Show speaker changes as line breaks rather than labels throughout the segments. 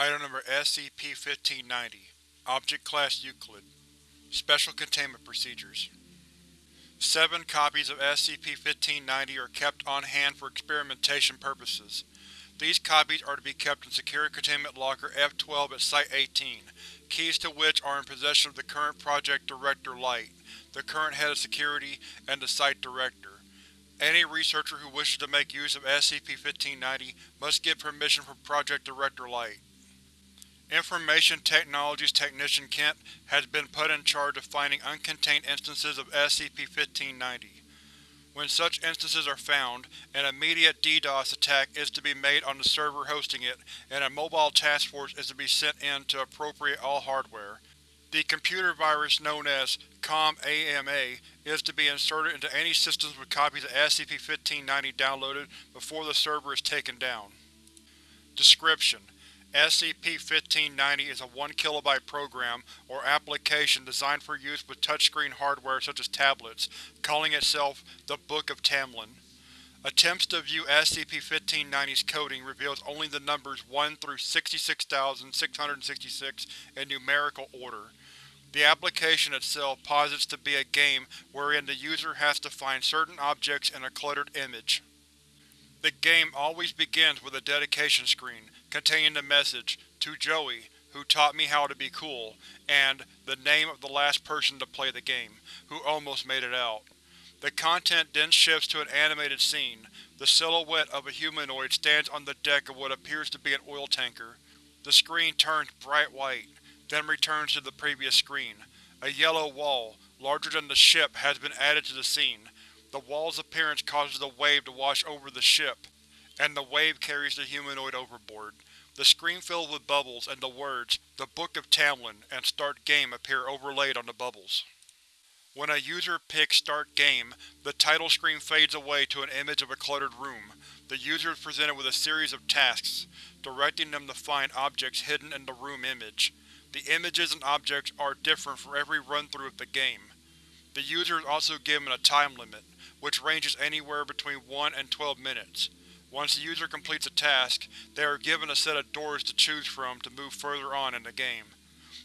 Item Number SCP-1590 Object Class Euclid Special Containment Procedures Seven copies of SCP-1590 are kept on hand for experimentation purposes. These copies are to be kept in Secure Containment Locker F-12 at Site-18, keys to which are in possession of the current Project Director Light, the current Head of Security, and the Site Director. Any researcher who wishes to make use of SCP-1590 must get permission from Project Director Light. Information Technologies Technician Kent has been put in charge of finding uncontained instances of SCP-1590. When such instances are found, an immediate DDoS attack is to be made on the server hosting it, and a mobile task force is to be sent in to appropriate all hardware. The computer virus known as COM-AMA is to be inserted into any systems with copies of SCP-1590 downloaded before the server is taken down. Description: SCP-1590 is a 1 kilobyte program or application designed for use with touchscreen hardware such as tablets, calling itself the Book of Tamlin. Attempts to view SCP-1590's coding reveals only the numbers 1 through 66666 in numerical order. The application itself posits to be a game wherein the user has to find certain objects in a cluttered image. The game always begins with a dedication screen, containing the message, To Joey, who taught me how to be cool, and the name of the last person to play the game, who almost made it out. The content then shifts to an animated scene. The silhouette of a humanoid stands on the deck of what appears to be an oil tanker. The screen turns bright white, then returns to the previous screen. A yellow wall, larger than the ship, has been added to the scene. The wall's appearance causes a wave to wash over the ship, and the wave carries the humanoid overboard. The screen fills with bubbles, and the words, The Book of Tamlin and Start Game appear overlaid on the bubbles. When a user picks Start Game, the title screen fades away to an image of a cluttered room. The user is presented with a series of tasks, directing them to find objects hidden in the room image. The images and objects are different for every run-through of the game. The user is also given a time limit, which ranges anywhere between 1 and 12 minutes. Once the user completes a task, they are given a set of doors to choose from to move further on in the game.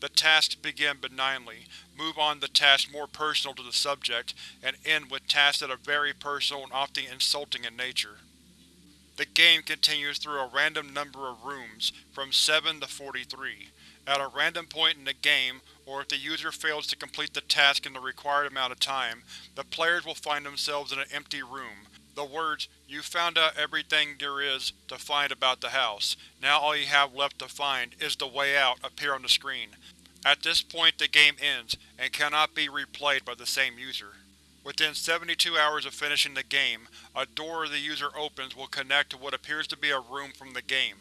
The tasks begin benignly, move on to tasks more personal to the subject, and end with tasks that are very personal and often insulting in nature. The game continues through a random number of rooms, from 7 to 43. At a random point in the game, or if the user fails to complete the task in the required amount of time, the players will find themselves in an empty room. The words, You found out everything there is to find about the house. Now all you have left to find is the way out appear on the screen. At this point the game ends, and cannot be replayed by the same user. Within 72 hours of finishing the game, a door the user opens will connect to what appears to be a room from the game.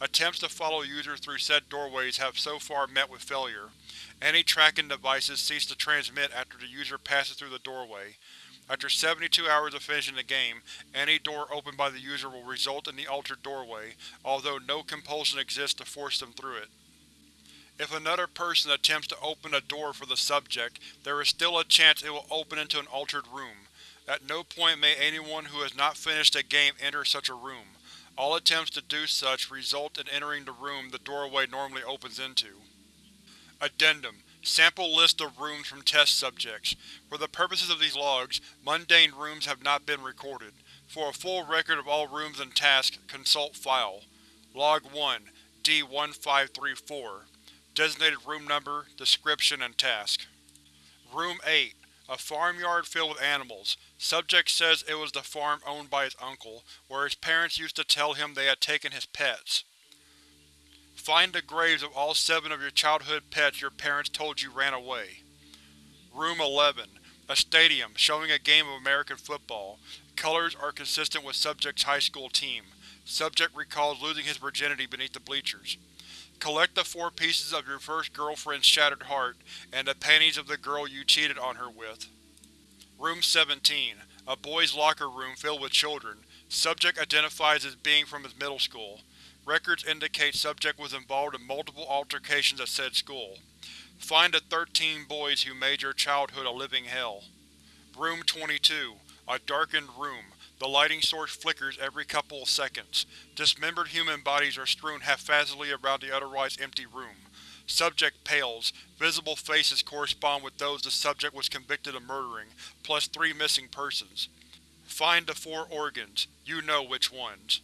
Attempts to follow users through said doorways have so far met with failure. Any tracking devices cease to transmit after the user passes through the doorway. After 72 hours of finishing the game, any door opened by the user will result in the altered doorway, although no compulsion exists to force them through it. If another person attempts to open a door for the subject, there is still a chance it will open into an altered room. At no point may anyone who has not finished a game enter such a room. All attempts to do such result in entering the room the doorway normally opens into. Addendum Sample list of rooms from test subjects. For the purposes of these logs, mundane rooms have not been recorded. For a full record of all rooms and tasks, consult File. Log 1 D-1534 Designated room number, description, and task. Room 8 A farmyard filled with animals. Subject says it was the farm owned by his uncle, where his parents used to tell him they had taken his pets. Find the graves of all seven of your childhood pets your parents told you ran away. Room 11 A stadium, showing a game of American football. Colors are consistent with Subject's high school team. Subject recalls losing his virginity beneath the bleachers. Collect the four pieces of your first girlfriend's shattered heart, and the panties of the girl you cheated on her with. Room 17 A boys' locker room filled with children. Subject identifies as being from his middle school. Records indicate Subject was involved in multiple altercations at said school. Find the 13 boys who made your childhood a living hell. Room 22 A darkened room. The lighting source flickers every couple of seconds. Dismembered human bodies are strewn haphazardly around the otherwise empty room. Subject pales. Visible faces correspond with those the subject was convicted of murdering, plus three missing persons. Find the four organs. You know which ones.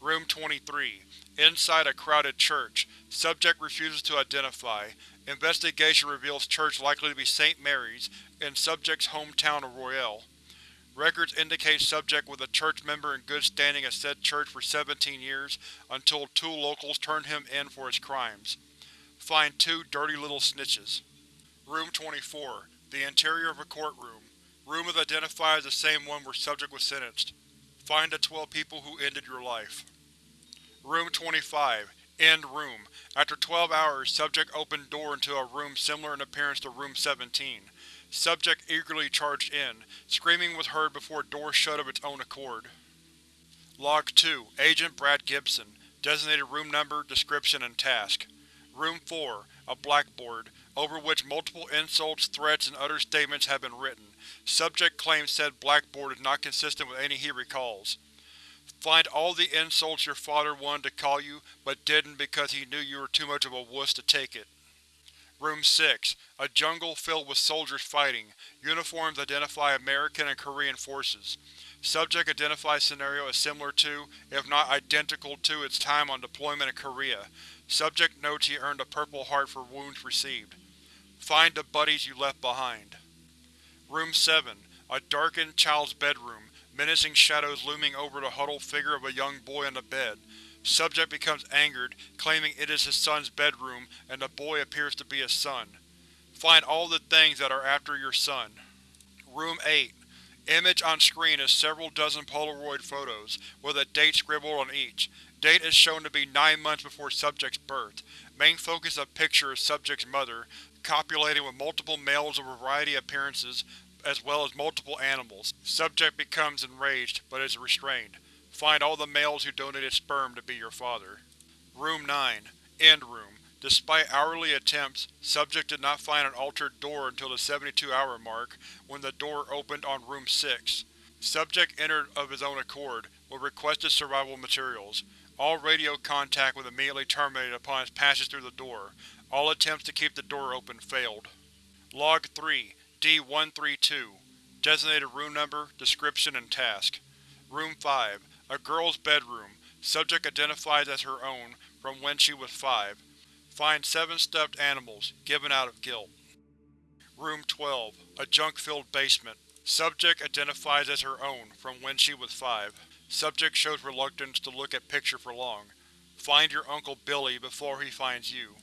Room 23. Inside a crowded church. Subject refuses to identify. Investigation reveals church likely to be St. Mary's, in subject's hometown of Royale. Records indicate subject was a church member in good standing at said church for 17 years, until two locals turned him in for his crimes. Find two dirty little snitches. Room 24. The interior of a courtroom. Room is identified as the same one where subject was sentenced. Find the 12 people who ended your life. Room 25. End Room. After 12 hours, subject opened door into a room similar in appearance to Room 17. Subject eagerly charged in. Screaming was heard before door shut of its own accord. Log 2. Agent Brad Gibson. Designated room number, description, and task. Room 4. A blackboard, over which multiple insults, threats, and other statements have been written. Subject claims said blackboard is not consistent with any he recalls. Find all the insults your father wanted to call you, but didn't because he knew you were too much of a wuss to take it. Room 6. A jungle filled with soldiers fighting. Uniforms identify American and Korean forces. Subject identifies scenario as similar to, if not identical to, its time on deployment in Korea. Subject notes he earned a Purple Heart for wounds received. Find the buddies you left behind. Room 7. A darkened child's bedroom, menacing shadows looming over the huddled figure of a young boy on the bed. Subject becomes angered, claiming it is his son's bedroom and the boy appears to be his son. Find all the things that are after your son. Room 8. Image on screen is several dozen Polaroid photos, with a date scribbled on each. Date is shown to be nine months before subject's birth. Main focus of picture is subject's mother, copulating with multiple males of variety appearances, as well as multiple animals. Subject becomes enraged, but is restrained. Find all the males who donated sperm to be your father. Room 9. End Room. Despite hourly attempts, subject did not find an altered door until the 72-hour mark, when the door opened on Room 6. Subject entered of his own accord, with requested survival materials. All radio contact was immediately terminated upon his passage through the door. All attempts to keep the door open failed. Log 3, D-132 Designated room number, description, and task. Room 5 a girl's bedroom. Subject identified as her own, from when she was five. Find seven stuffed animals, given out of guilt. Room 12. A junk-filled basement. Subject identifies as her own, from when she was five. Subject shows reluctance to look at picture for long. Find your Uncle Billy before he finds you.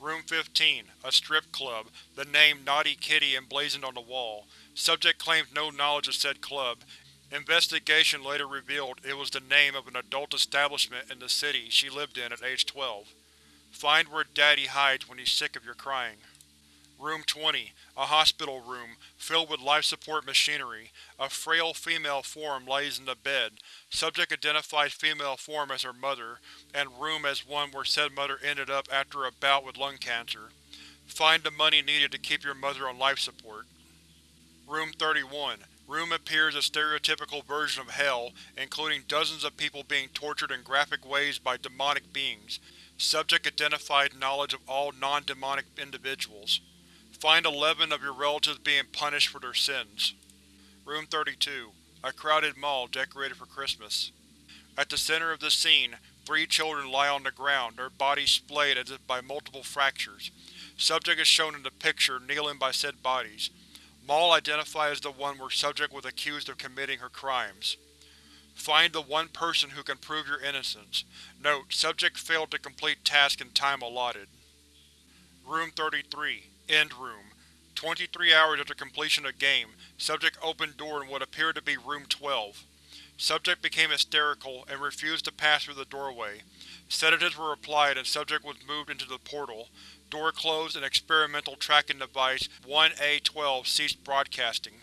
Room 15. A strip club, the name Naughty Kitty emblazoned on the wall. Subject claims no knowledge of said club, Investigation later revealed it was the name of an adult establishment in the city she lived in at age 12. Find where Daddy hides when he's sick of your crying. Room 20. A hospital room, filled with life support machinery. A frail female form lays in the bed. Subject identifies female form as her mother, and room as one where said mother ended up after a bout with lung cancer. Find the money needed to keep your mother on life support. Room 31. Room appears a stereotypical version of Hell, including dozens of people being tortured in graphic ways by demonic beings. Subject identified knowledge of all non-demonic individuals. Find eleven of your relatives being punished for their sins. Room 32. A crowded mall decorated for Christmas. At the center of the scene, three children lie on the ground, their bodies splayed as if by multiple fractures. Subject is shown in the picture, kneeling by said bodies. Mall identified as the one where subject was accused of committing her crimes. Find the one person who can prove your innocence. Note: Subject failed to complete task in time allotted. Room 33. End Room. 23 hours after completion of game, subject opened door in what appeared to be Room 12. Subject became hysterical and refused to pass through the doorway. Sedatives were applied and subject was moved into the portal. Door closed and experimental tracking device 1A12 ceased broadcasting.